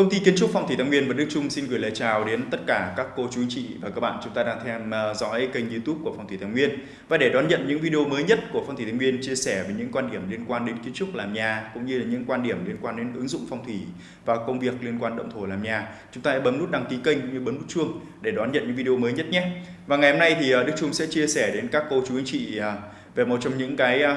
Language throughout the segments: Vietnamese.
Công ty kiến trúc Phong thủy Thái Nguyên và Đức Trung xin gửi lời chào đến tất cả các cô chú chị và các bạn chúng ta đang theo dõi kênh YouTube của Phong thủy Thái Nguyên. Và để đón nhận những video mới nhất của Phong thủy Thái Nguyên chia sẻ về những quan điểm liên quan đến kiến trúc làm nhà cũng như là những quan điểm liên quan đến ứng dụng phong thủy và công việc liên quan động thổ làm nhà, chúng ta hãy bấm nút đăng ký kênh cũng như bấm nút chuông để đón nhận những video mới nhất nhé. Và ngày hôm nay thì ờ, Đức Trung sẽ chia sẻ đến các cô chú anh chị ờ, về một trong những cái ờ,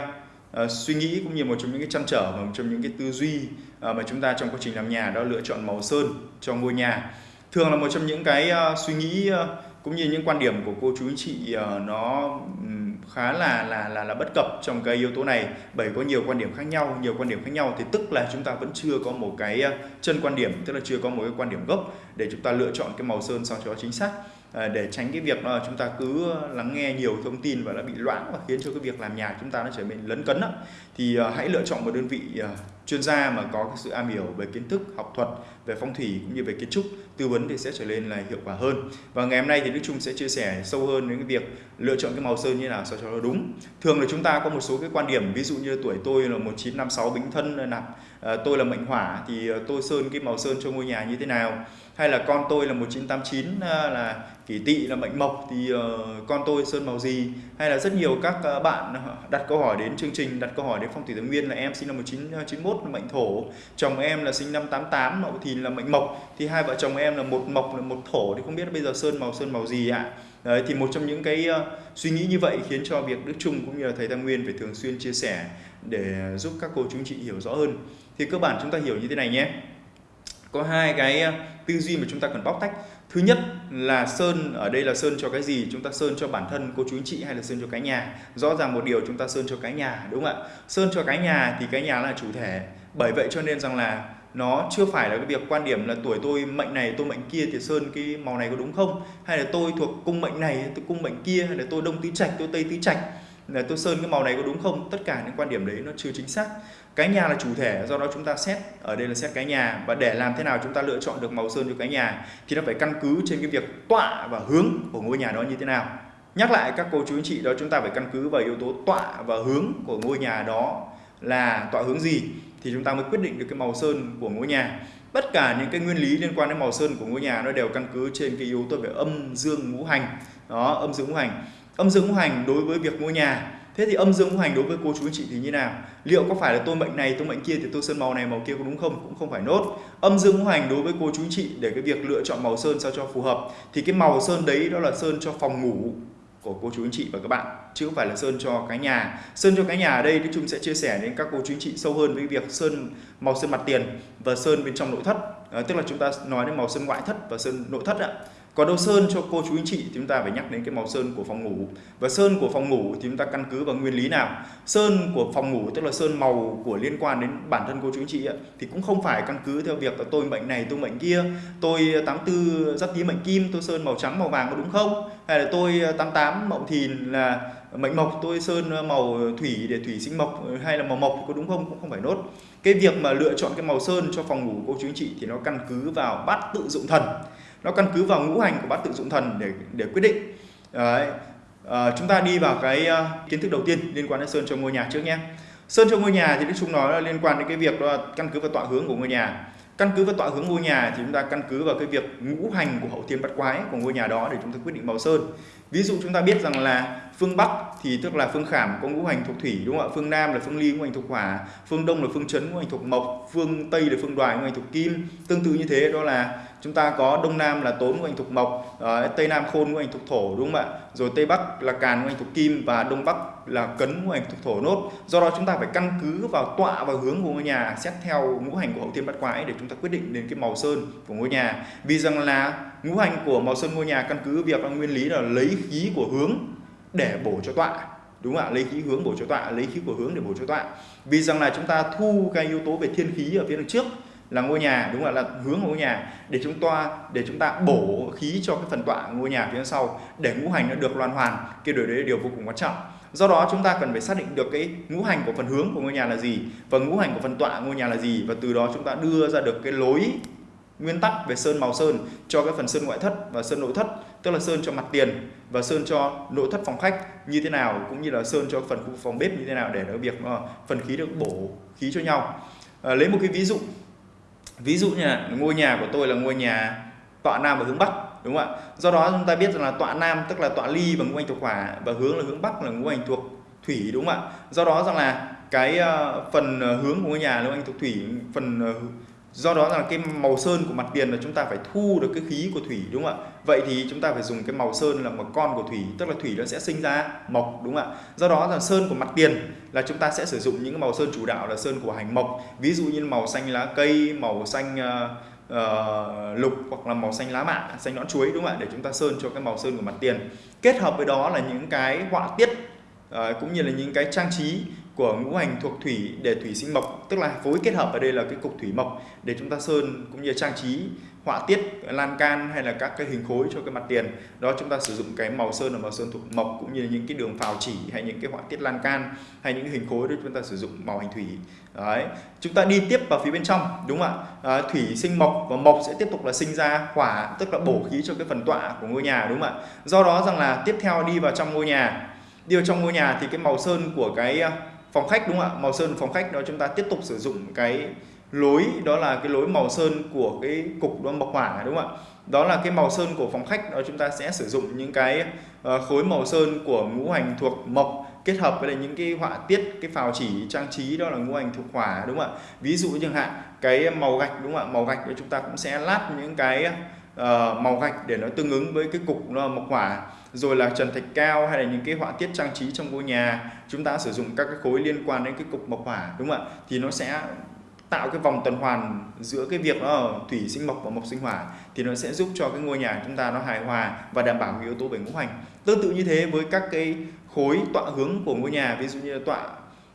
uh, suy nghĩ cũng như một trong những cái chăn trở và một trong những cái tư duy uh, mà chúng ta trong quá trình làm nhà đó lựa chọn màu sơn cho ngôi nhà. Thường là một trong những cái uh, suy nghĩ uh, cũng như những quan điểm của cô chú anh chị uh, nó um, khá là là là là bất cập trong cái yếu tố này. Bởi có nhiều quan điểm khác nhau nhiều quan điểm khác nhau. Thì tức là chúng ta vẫn chưa có một cái uh, chân quan điểm tức là chưa có một cái quan điểm gốc để chúng ta lựa chọn cái màu sơn sao cho chính xác. Ờ, để tránh cái việc là chúng ta cứ lắng nghe nhiều thông tin và đã bị loãng và khiến cho cái việc làm nhà chúng ta nó trở nên lấn cấn đó. thì ờ, hãy lựa chọn một đơn vị ờ, chuyên gia mà có cái sự am hiểu về kiến thức, học thuật, về phong thủy cũng như về kiến trúc, tư vấn thì sẽ trở nên là hiệu quả hơn. Và ngày hôm nay thì Đức Trung sẽ chia sẻ sâu hơn đến cái việc lựa chọn cái màu sơn như nào sao cho nó đúng. Thường là chúng ta có một số cái quan điểm, ví dụ như tuổi tôi là 1956 bính thân nạp tôi là mệnh hỏa thì tôi sơn cái màu sơn cho ngôi nhà như thế nào? Hay là con tôi là 1989 là kỷ tỵ là mệnh mộc thì uh, con tôi sơn màu gì hay là rất nhiều các uh, bạn ờ, đặt câu hỏi đến chương trình đặt câu hỏi đến phong thủy thái nguyên là em sinh năm 1991 là mệnh thổ. Chồng em là sinh năm 88 mậu thìn là mệnh mộc. Thì hai vợ chồng em là một mộc là một thổ thì không biết bây giờ sơn màu sơn màu gì ạ. Đấy, thì một trong những cái uh, suy nghĩ như vậy khiến cho việc Đức Trung cũng như là thầy Tam Nguyên phải thường xuyên chia sẻ để giúp các cô chú chị hiểu rõ hơn. Thì cơ bản chúng ta hiểu như thế này nhé. Có hai cái tư duy mà chúng ta cần bóc tách thứ nhất là sơn, ở đây là sơn cho cái gì? Chúng ta sơn cho bản thân cô chú anh chị hay là sơn cho cái nhà? Rõ ràng một điều chúng ta sơn cho cái nhà, đúng không ạ? Sơn cho cái nhà thì cái nhà là chủ thể. Bởi vậy cho nên rằng là nó chưa phải là cái việc quan điểm là tuổi tôi mệnh này, tôi mệnh kia thì sơn cái màu này có đúng không? Hay là tôi thuộc cung mệnh này, tôi cung mệnh kia, hay là tôi đông tứ trạch, tôi tây tứ trạch, là tôi sơn cái màu này có đúng không? Tất cả những quan điểm đấy nó chưa chính xác cái nhà là chủ thể, do đó chúng ta xét, ở đây là xét cái nhà. Và để làm thế nào chúng ta lựa chọn được màu sơn cho cái nhà thì nó phải căn cứ trên cái việc tọa và hướng của ngôi nhà đó như thế nào. Nhắc lại các cô chú anh chị, đó chúng ta phải căn cứ vào yếu tố tọa và hướng của ngôi nhà đó là tọa hướng gì thì chúng ta mới quyết định được cái màu sơn của ngôi nhà. Tất cả những cái nguyên lý liên quan đến màu sơn của ngôi nhà nó đều căn cứ trên cái yếu tố về âm dương ngũ hành. Đó, âm dương ngũ hành. Âm dương ngũ hành đối với việc ngôi nhà thế thì âm dương ngũ hành đối với cô chú anh chị thì như nào? Liệu có phải là tôi mệnh này tôi mệnh kia thì tôi sơn màu này màu kia có đúng không? Cũng không phải nốt. Âm dương ngũ hành đối với cô chú anh chị để cái việc lựa chọn màu sơn sao cho phù hợp thì cái màu sơn đấy đó là sơn cho phòng ngủ của cô chú anh chị và các bạn chứ không phải là sơn cho cái nhà. Sơn cho cái nhà ở đây thì chúng sẽ chia sẻ đến các cô chú anh chị sâu hơn với việc sơn màu sơn mặt tiền và sơn bên trong nội thất. À, tức là chúng ta nói đến màu sơn ngoại thất và sơn nội thất ạ còn đâu sơn cho cô chú anh chị thì chúng ta phải nhắc đến cái màu sơn của phòng ngủ. Và sơn của phòng ngủ thì chúng ta căn cứ vào nguyên lý nào? Sơn của phòng ngủ tức là sơn màu của liên quan đến bản thân cô chú anh chị ấy, thì cũng không phải căn cứ theo việc là tôi bệnh này tôi bệnh kia tôi 84 giáp tý mệnh kim tôi sơn màu trắng màu vàng có đúng không? Hay là tôi 88 mậu thìn là mệnh mộc tôi sơn màu thủy để thủy sinh mộc hay là màu mộc có đúng không? Cũng không phải nốt. Cái việc mà lựa chọn cái màu sơn cho phòng ngủ cô chú anh chị thì nó căn cứ vào bát tự dụng thần nó căn cứ vào ngũ hành của bát tự dụng thần để để quyết định. Đấy. À, chúng ta đi vào cái uh, kiến thức đầu tiên liên quan đến sơn cho ngôi nhà trước nhé. Sơn cho ngôi nhà thì Đức Trung nói là liên quan đến cái việc đó là căn cứ vào tọa hướng của ngôi nhà. Căn cứ vào tọa hướng ngôi nhà thì chúng ta căn cứ vào cái việc ngũ hành của hậu thiên bát quái của ngôi nhà đó để chúng ta quyết định màu sơn. Ví dụ chúng ta biết rằng là phương bắc thì tức là phương khảm có ngũ hành thuộc thủy đúng không ạ? Phương nam là phương ly ngũ hành thuộc hỏa. Phương đông là phương chấn ngũ hành thuộc mộc. Phương tây là phương đoài ngũ hành thuộc kim. Tương tự như thế đó là chúng ta có đông nam là tốn ngũ hành thuộc mộc ờ, tây nam khôn ngũ hành thuộc thổ, đúng không ạ? Rồi tây bắc là càn ngũ hành thuộc kim và đông bắc là cấn ngũ hành thuộc thổ nốt. Do đó chúng ta phải căn cứ vào tọa và hướng của ngôi nhà, xét theo ngũ hành của hậu thiên bát quái để chúng ta quyết định đến cái màu sơn của ngôi nhà. Vì rằng là ngũ hành của màu sơn ngôi nhà căn cứ việc là nguyên lý là lấy khí của hướng để bổ cho tọa, đúng không ạ? Lấy khí hướng bổ cho tọa, lấy khí của hướng để bổ cho tọa. Vì rằng là chúng ta thu cái yếu tố về thiên khí ở phía đằng trước là ngôi nhà đúng là là hướng của ngôi nhà. Để chúng ta để chúng ta bổ khí cho cái phần tọa ngôi nhà phía sau để ngũ hành nó được loan hoàn cái điều đấy là điều vô cùng quan trọng. Do đó chúng ta cần phải xác định được cái ngũ hành của phần hướng của ngôi nhà là gì và ngũ hành của phần tọa ngôi nhà là gì và từ đó chúng ta đưa ra được cái lối nguyên tắc về sơn màu sơn cho cái phần sơn ngoại thất và sơn nội thất tức là sơn cho mặt tiền và sơn cho nội thất phòng khách như thế nào cũng như là sơn cho phần khu phòng bếp như thế nào để nó việc ờ, phần khí được bổ khí cho nhau. À, lấy một cái ví dụ ví dụ như là ngôi nhà của tôi là ngôi nhà tọa nam và hướng bắc, đúng không ạ? Do đó chúng ta biết rằng là tọa nam tức là tọa ly và ngũ hành thuộc hỏa và hướng là hướng bắc là ngũ hành thuộc thủy, đúng không ạ? Do đó rằng là cái ờ, phần ờ, hướng của ngôi nhà ngũ hành thuộc thủy, phần ờ, do đó là cái màu sơn của mặt tiền là chúng ta phải thu được cái khí của thủy đúng không ạ? Vậy thì chúng ta phải dùng cái màu sơn là một con của thủy tức là thủy nó sẽ sinh ra mộc đúng không ạ? Do đó là sơn của mặt tiền là chúng ta sẽ sử dụng những màu sơn chủ đạo là sơn của hành mộc. Ví dụ như màu xanh lá cây màu xanh uh, uh, lục hoặc là màu xanh lá mạ xanh nõn chuối đúng không ạ? Để chúng ta sơn cho cái màu sơn của mặt tiền. Kết hợp với đó là những cái họa tiết uh, cũng như là những cái trang trí của ngũ hành thuộc thủy để thủy sinh mộc tức là phối kết hợp ở đây là cái cục thủy mộc để chúng ta sơn cũng như trang trí họa tiết lan can hay là các cái hình khối cho cái mặt tiền. Đó chúng ta sử dụng cái màu sơn là màu sơn thuộc mộc cũng như những cái đường phào chỉ hay những cái họa tiết lan can hay những hình khối đó chúng ta sử dụng màu hành thủy. Đấy chúng ta đi tiếp vào phía bên trong đúng không ạ? À, thủy sinh mộc và mộc sẽ tiếp tục là sinh ra hỏa tức là bổ khí cho cái phần tọa của ngôi nhà đúng không ạ? Do đó rằng là tiếp theo đi vào trong ngôi nhà. Đi vào trong ngôi nhà thì cái màu sơn của cái phòng khách đúng không ạ? Màu sơn phòng khách, đó chúng ta tiếp tục sử dụng cái lối, đó là cái lối màu sơn của cái cục đó mộc hỏa đúng không ạ? Đó là cái màu sơn của phòng khách, đó chúng ta sẽ sử dụng những cái ờ, khối màu sơn của ngũ hành thuộc mộc kết hợp với những cái họa tiết, cái phào chỉ, trang trí, đó là ngũ hành thuộc hỏa đúng không ạ? Ví dụ chẳng hạn, cái màu gạch đúng không ạ? Màu gạch thì chúng ta cũng sẽ lát những cái uh, màu gạch để nó tương ứng với cái cục nó mộc hỏa. Rồi là trần thạch cao hay là những cái họa tiết trang trí trong ngôi nhà. Chúng ta sử dụng các cái khối liên quan đến cái cục mộc hỏa đúng không ạ? Thì nó sẽ tạo cái vòng tuần hoàn giữa cái việc đó thủy sinh mộc và mộc sinh hỏa. Thì nó sẽ giúp cho cái ngôi nhà chúng ta nó hài hòa và đảm bảo cái yếu tố về ngũ hành. Tương tự như thế với các cái khối tọa hướng của ngôi nhà ví dụ như là tọa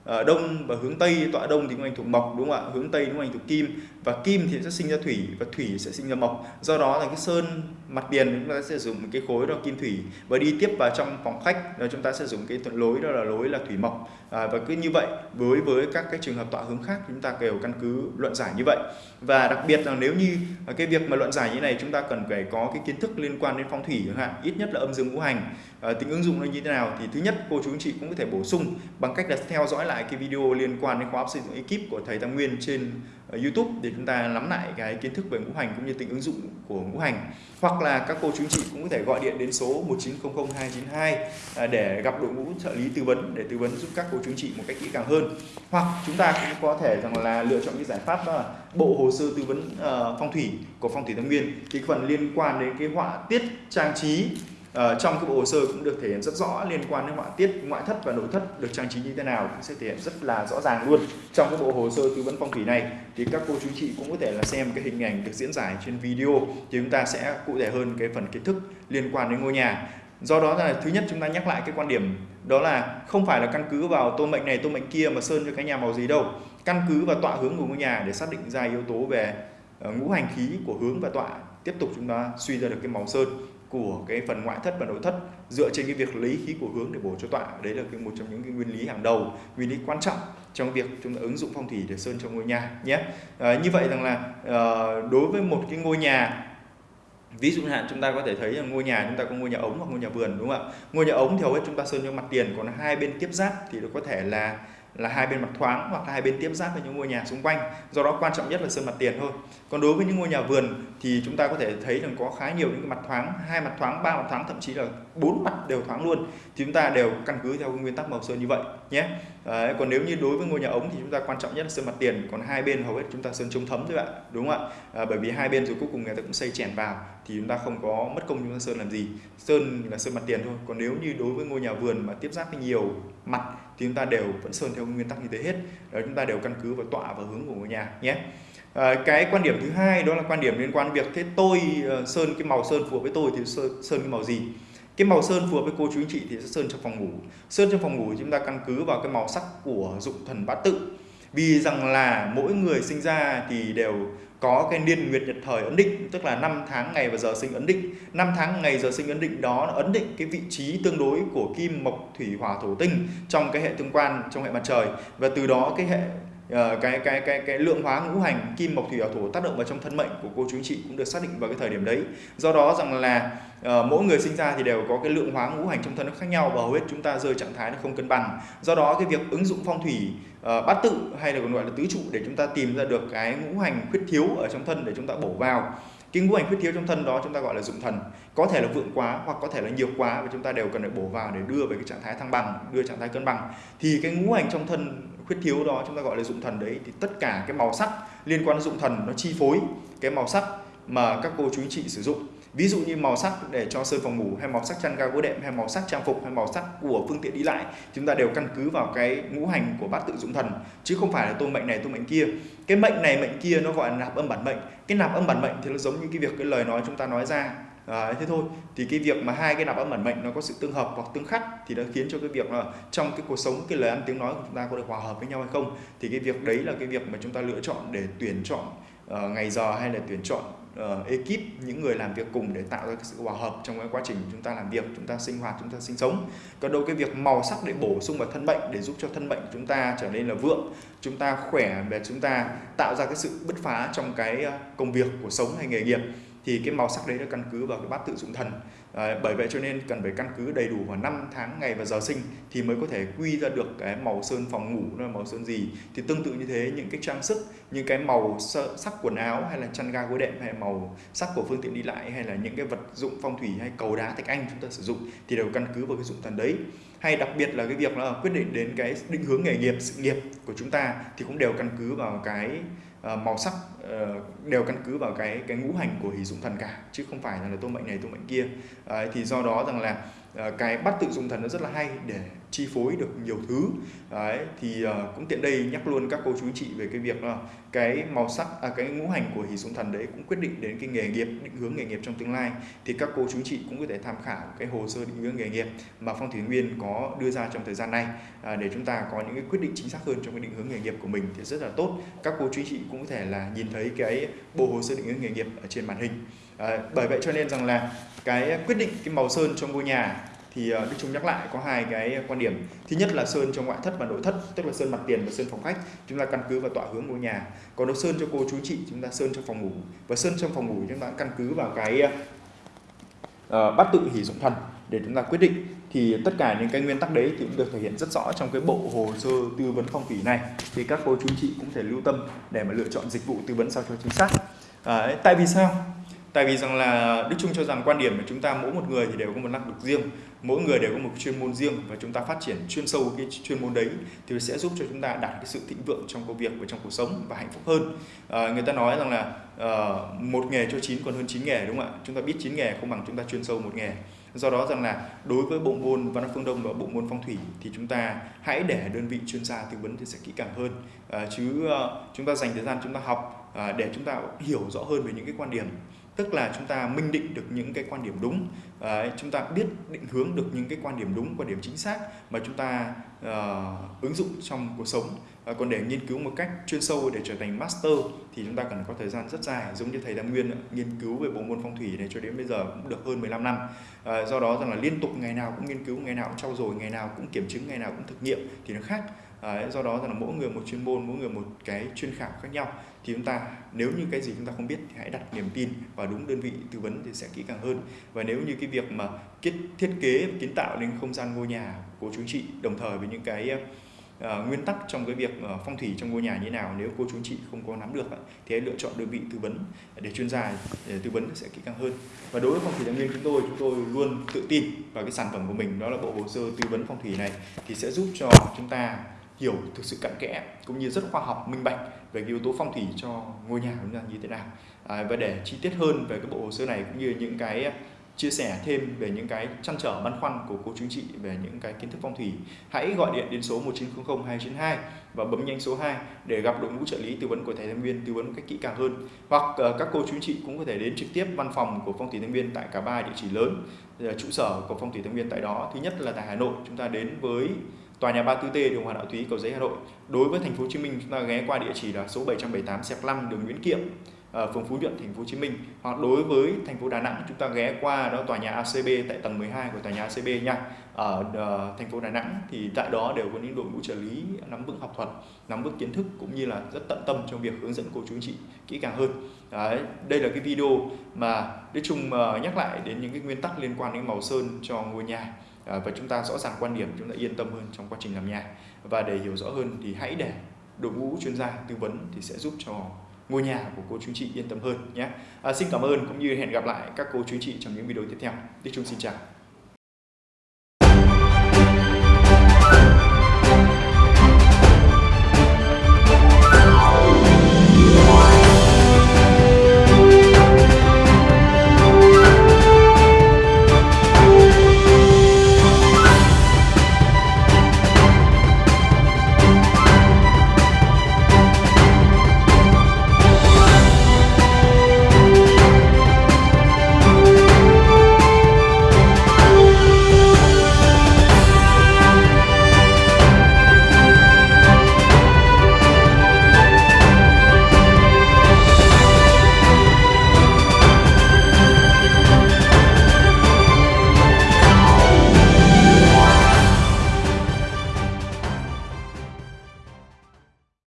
Ờ, đông và hướng tây, tọa đông thì ngũ hành thuộc mộc, đúng không ạ? Hướng tây ngũ hành thuộc kim. Và kim thì sẽ sinh ra thủy và thủy sẽ sinh ra mộc. Do đó là cái sơn mặt tiền chúng ta sẽ dùng cái khối đó kim thủy. Và đi tiếp vào trong phòng khách rồi chúng ta sẽ dùng cái lối đó là lối là thủy mộc. À, và cứ như vậy với với các cái trường hợp tọa hướng khác chúng ta đều căn cứ luận giải như vậy. Và đặc biệt là nếu như cái việc mà luận giải như này chúng ta cần phải có cái kiến thức liên quan đến phong thủy chẳng hạn ít nhất là âm dương ngũ hành. À, tính ứng dụng nó như thế nào thì thứ nhất cô chú anh chị cũng có thể bổ sung bằng cách là theo dõi lại cái video liên quan đến khóa học xây dựng ekip của thầy Tăng Nguyên trên YouTube để chúng ta nắm lại cái kiến thức về ngũ hành cũng như tính ứng dụng của ngũ hành. Hoặc là các cô chú anh chị cũng có thể gọi điện đến số 1900292 à, để gặp đội ngũ trợ lý tư vấn, để tư vấn giúp các cô chú anh chị một cách kỹ càng hơn. Hoặc chúng ta cũng có thể rằng là lựa chọn cái giải pháp đó là bộ hồ sơ tư vấn à, phong thủy của phong thủy Tăng Nguyên. Thì phần liên quan đến cái họa tiết trang trí Uh, trong cái bộ hồ sơ cũng được thể hiện rất rõ liên quan đến họa tiết ngoại thất và nội thất được trang trí như thế nào cũng sẽ thể hiện rất là rõ ràng luôn. Trong cái bộ hồ sơ tư vấn phong thủy này thì các cô chú chị cũng có thể là xem cái hình ảnh được diễn giải trên video thì chúng ta sẽ cụ thể hơn cái phần kiến thức liên quan đến ngôi nhà. Do đó là thứ nhất chúng ta nhắc lại cái quan điểm đó là không phải là căn cứ vào tô mệnh này tô mệnh kia mà sơn cho cái nhà màu gì đâu. Căn cứ vào tọa hướng của ngôi nhà để xác định ra yếu tố về ờ, ngũ hành khí của hướng và tọa tiếp tục chúng ta suy ra được cái màu sơn của cái phần ngoại thất và nội thất dựa trên cái việc lấy khí của hướng để bổ cho tọa. Đấy là cái một trong những cái nguyên lý hàng đầu nguyên lý quan trọng trong việc chúng ta ứng dụng phong thủy để sơn trong ngôi nhà nhé. À, như vậy rằng là à, đối với một cái ngôi nhà ví dụ hạn chúng ta có thể thấy là ngôi nhà chúng ta có ngôi nhà ống hoặc ngôi nhà vườn đúng không ạ? Ngôi nhà ống thì hầu hết chúng ta sơn cho mặt tiền còn hai bên tiếp giáp thì nó có thể là là hai bên mặt thoáng hoặc là hai bên tiếp giáp với những ngôi nhà xung quanh. Do đó quan trọng nhất là sơn mặt tiền thôi. Còn đối với những ngôi nhà vườn thì chúng ta có thể thấy rằng có khá nhiều những cái mặt thoáng hai mặt thoáng ba mặt thoáng thậm chí là bốn mặt đều thoáng luôn. Thì chúng ta đều căn cứ theo nguyên tắc màu sơn như vậy nhé. Đấy, còn nếu như đối với ngôi nhà ống thì chúng ta quan trọng nhất là sơn mặt tiền còn hai bên hầu hết chúng ta sơn chống thấm thôi ạ đúng không ạ? À, bởi vì hai bên rồi cuối cùng người ta cũng xây chèn vào thì chúng ta không có mất công chúng ta sơn làm gì. Sơn là sơn mặt tiền thôi. Còn nếu như đối với ngôi nhà vườn mà tiếp giáp với nhiều mặt thì chúng ta đều vẫn sơn theo nguyên tắc như thế hết. Đó chúng ta đều căn cứ vào tọa và hướng của ngôi nhà nhé. À, cái quan điểm thứ hai đó là quan điểm liên quan việc thế tôi uh, sơn cái màu sơn phù hợp với tôi thì sơn, sơn cái màu gì? Cái màu sơn phù hợp với cô chú anh chị thì sẽ sơn trong phòng ngủ. Sơn trong phòng ngủ chúng ta căn cứ vào cái màu sắc của dụng thần bát tự. Vì rằng là mỗi người sinh ra thì đều có cái niên nguyệt nhật thời ấn định tức là năm tháng ngày và giờ sinh ấn định. Năm tháng ngày giờ sinh ấn định đó ấn định cái vị trí tương đối của kim mộc thủy hỏa thổ tinh trong cái hệ tương quan trong hệ mặt trời. Và từ đó cái hệ ờ, cái cái cái cái lượng hóa ngũ hành kim mộc thủy hỏa thổ tác động vào trong thân mệnh của cô chú anh chị cũng được xác định vào cái thời điểm đấy. Do đó rằng là uh, mỗi người sinh ra thì đều có cái lượng hóa ngũ hành trong thân nó khác nhau và hầu hết chúng ta rơi trạng thái nó không cân bằng. Do đó cái việc ứng dụng phong thủy uh, bát tự hay là còn gọi là tứ trụ để chúng ta tìm ra được cái ngũ hành khuyết thiếu ở trong thân để chúng ta bổ vào. Cái ngũ hành khuyết thiếu trong thân đó chúng ta gọi là dụng thần. Có thể là vượng quá hoặc có thể là nhiều quá và chúng ta đều cần phải bổ vào để đưa về cái trạng thái thăng bằng đưa trạng thái cân bằng. Thì cái ngũ hành trong thân khuyết thiếu đó chúng ta gọi là dụng thần đấy thì tất cả cái màu sắc liên quan đến dụng thần nó chi phối. Cái màu sắc mà các cô chú anh chị sử dụng ví dụ như màu sắc để cho sơn phòng ngủ hay màu sắc chăn ga gối đệm hay màu sắc trang phục hay màu sắc của phương tiện đi lại chúng ta đều căn cứ vào cái ngũ hành của bát tự dụng thần chứ không phải là tôi mệnh này tôi mệnh kia. Cái mệnh này mệnh kia nó gọi là nạp âm bản mệnh. Cái nạp âm bản mệnh thì nó giống như cái việc cái lời nói chúng ta nói ra. À, thế thôi. Thì cái việc mà hai cái nạp âm bản mệnh nó có sự tương hợp hoặc tương khắc thì nó khiến cho cái việc là trong cái cuộc sống cái lời ăn tiếng nói của chúng ta có được hòa hợp với nhau hay không. Thì cái việc đấy là cái việc mà chúng ta lựa chọn để tuyển chọn uh, ngày giờ hay là tuyển chọn uh, ekip những người làm việc cùng để tạo ra cái sự hòa hợp trong cái quá trình chúng ta làm việc chúng ta sinh hoạt chúng ta sinh sống. Còn đâu cái việc màu sắc để bổ sung vào thân bệnh để giúp cho thân bệnh chúng ta trở nên là vượng chúng ta khỏe và chúng ta tạo ra cái sự bứt phá trong cái ờ, công việc cuộc sống hay nghề nghiệp thì cái màu sắc đấy là căn cứ vào cái bát tự dụng thần à, bởi vậy cho nên cần phải căn cứ đầy đủ vào năm tháng ngày và giờ sinh thì mới có thể quy ra được cái màu sơn phòng ngủ nó là màu sơn gì. Thì tương tự như thế những cái trang sức những cái màu sắc quần áo hay là chăn ga gối đệm hay màu sắc của phương tiện đi lại hay là những cái vật dụng phong thủy hay cầu đá thạch anh chúng ta sử dụng thì đều căn cứ vào cái dụng thần đấy. Hay đặc biệt là cái việc là quyết định đến cái định hướng nghề nghiệp sự nghiệp của chúng ta thì cũng đều căn cứ vào cái Ờ, màu sắc ờ, đều căn cứ vào cái cái ngũ hành của hỷ dụng thần cả chứ không phải là, là tô mệnh này tô mệnh kia. Thì do đó rằng là Ờ, cái bắt tự dùng thần nó rất là hay để chi phối được nhiều thứ. Đấy thì uh, cũng tiện đây nhắc luôn các cô chú chị về cái việc là cái màu sắc à, cái ngũ hành của hỷ xuống thần đấy cũng quyết định đến cái nghề nghiệp định hướng nghề nghiệp trong tương lai. Thì các cô chú chị cũng có thể tham khảo cái hồ sơ định hướng nghề nghiệp mà phong thủy nguyên có đưa ra trong thời gian này. À, để chúng ta có những cái quyết định chính xác hơn trong cái định hướng nghề nghiệp của mình thì rất là tốt. Các cô chú chị cũng có thể là nhìn thấy cái bộ hồ sơ định hướng nghề nghiệp ở trên màn hình à, bởi vậy cho nên rằng là cái quyết định cái màu sơn trong ngôi nhà thì ờ, Đức Trung nhắc lại có hai cái quan điểm. Thứ nhất là sơn cho ngoại thất và nội thất tức là sơn mặt tiền và sơn phòng khách chúng ta căn cứ vào tọa hướng ngôi nhà. Còn nếu sơn cho cô chú chị chúng ta sơn cho phòng ngủ. Và sơn trong phòng ngủ chúng ta căn cứ vào cái uh, bát tự hỷ dụng thần để chúng ta quyết định. Thì tất cả những cái nguyên tắc đấy thì cũng được thể hiện rất rõ trong cái bộ hồ sơ tư vấn phong thủy này. Thì các cô chú chị cũng thể lưu tâm để mà lựa chọn dịch vụ tư vấn sao cho chính xác. Uh, tại vì sao? Tại vì rằng là Đức Trung cho rằng quan điểm của chúng ta mỗi một người thì đều có một năng lực riêng mỗi người đều có một chuyên môn riêng và chúng ta phát triển chuyên sâu cái chuyên môn đấy thì sẽ giúp cho chúng ta đạt cái sự thịnh vượng trong công việc và trong cuộc sống và hạnh phúc hơn. À, người ta nói rằng là à, một nghề cho chín còn hơn chín nghề đúng không ạ? Chúng ta biết chín nghề không bằng chúng ta chuyên sâu một nghề. Do đó rằng là đối với bộ môn văn phương đông và bộ môn phong thủy thì chúng ta hãy để đơn vị chuyên gia tư vấn thì sẽ kỹ càng hơn. À, chứ à, chúng ta dành thời gian chúng ta học à, để chúng ta hiểu rõ hơn về những cái quan điểm tức là chúng ta minh định được những cái quan điểm đúng. Đấy, chúng ta biết định hướng được những cái quan điểm đúng quan điểm chính xác mà chúng ta uh, ứng dụng trong cuộc sống. Uh, còn để nghiên cứu một cách chuyên sâu để trở thành master thì chúng ta cần có thời gian rất dài giống như thầy Đăng Nguyên nghiên cứu về bộ môn phong thủy này cho đến bây giờ cũng được hơn 15 năm. Uh, do đó rằng là liên tục ngày nào cũng nghiên cứu ngày nào cũng trau dồi ngày nào cũng kiểm chứng ngày nào cũng thực nghiệm thì nó khác. Đấy, do đó rằng là mỗi người một chuyên môn mỗi người một cái chuyên khảo khác nhau. Thì chúng ta nếu như cái gì chúng ta không biết thì hãy đặt niềm tin vào đúng đơn vị tư vấn thì sẽ kỹ càng hơn. Và nếu như cái việc mà thiết kế kiến tạo nên không gian ngôi nhà của chú chị đồng thời với những cái uh, nguyên tắc trong cái việc uh, phong thủy trong ngôi nhà như nào nếu cô chú chị không có nắm được thì hãy lựa chọn đơn vị tư vấn. Để chuyên gia để tư vấn sẽ kỹ càng hơn. Và đối với phong thủy tài nguyên chúng tôi chúng tôi luôn tự tin vào cái sản phẩm của mình đó là bộ hồ sơ tư vấn phong thủy này thì sẽ giúp cho chúng ta hiểu thực sự cặn kẽ cũng như rất khoa học minh bạch về cái yếu tố phong thủy cho ngôi nhà của chúng ta như thế nào. À, và để chi tiết hơn về cái bộ hồ sơ này cũng như những cái à, chia sẻ thêm về những cái chăn trở băn khoăn của cô chú chị về những cái kiến thức phong thủy hãy gọi điện đến số 1900 292 và bấm nhanh số 2 để gặp đội ngũ trợ lý tư vấn của thầy Thanh Viên tư vấn một cách kỹ càng hơn. Hoặc uh, các cô chú chị cũng có thể đến trực tiếp văn phòng của phong thủy Thanh Viên tại cả ba địa chỉ lớn ờ, trụ sở của phong thủy Thanh Viên tại đó. Thứ nhất là tại Hà Nội chúng ta đến với tòa nhà 34T đường Hoàng Đạo Thúy cầu giấy Hà Nội. Đối với thành phố Hồ Chí Minh chúng ta ghé qua địa chỉ là số 778 xẹp 5 đường Nguyễn Kiệm ở phường Phú Nhuận thành phố Hồ Chí Minh. Hoặc đối với thành phố Đà Nẵng chúng ta ghé qua đó tòa nhà ACB tại tầng 12 của tòa nhà ACB nha. Ở uh, thành phố Đà Nẵng thì tại đó đều có những đội ngũ trợ lý nắm vững học thuật nắm vững kiến thức cũng như là rất tận tâm trong việc hướng dẫn cô chú anh chị kỹ càng hơn. Đấy, đây là cái video mà Đức Trung uh, ờ, nhắc lại đến những cái nguyên tắc liên quan đến màu sơn cho ngôi nhà. Ờ, và chúng ta rõ ràng quan điểm chúng ta yên tâm hơn trong quá trình làm nhà và để hiểu rõ hơn thì hãy để đội ngũ chuyên gia tư vấn thì sẽ giúp cho ngôi nhà của cô chú chị yên tâm hơn nhé. À, xin cảm ơn cũng như hẹn gặp lại các cô chú chị trong những video tiếp theo. Đức Trung xin chào.